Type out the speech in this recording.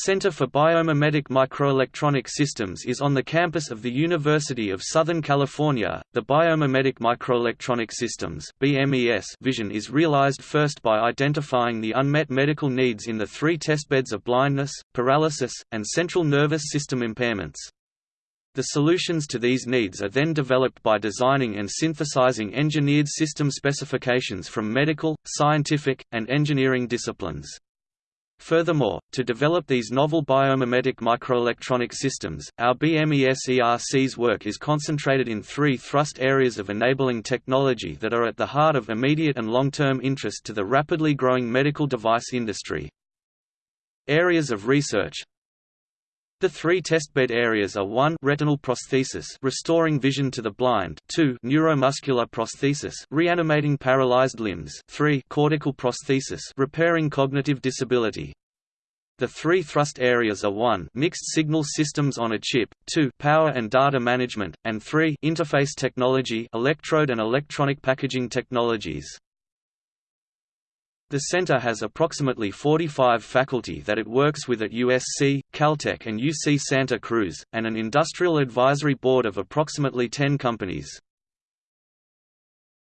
Center for Biomimetic Microelectronic Systems is on the campus of the University of Southern California. The Biomimetic Microelectronic Systems (BMES) vision is realized first by identifying the unmet medical needs in the three testbeds of blindness, paralysis, and central nervous system impairments. The solutions to these needs are then developed by designing and synthesizing engineered system specifications from medical, scientific, and engineering disciplines. Furthermore, to develop these novel biomimetic microelectronic systems, our BMES ERC's work is concentrated in three thrust areas of enabling technology that are at the heart of immediate and long-term interest to the rapidly growing medical device industry. Areas of research the three testbed areas are 1 retinal prosthesis restoring vision to the blind 2 neuromuscular prosthesis reanimating paralyzed limbs 3 cortical prosthesis repairing cognitive disability. The three thrust areas are 1 mixed signal systems on a chip, 2 power and data management, and 3 interface technology electrode and electronic packaging technologies. The center has approximately 45 faculty that it works with at USC, Caltech and UC Santa Cruz, and an industrial advisory board of approximately 10 companies.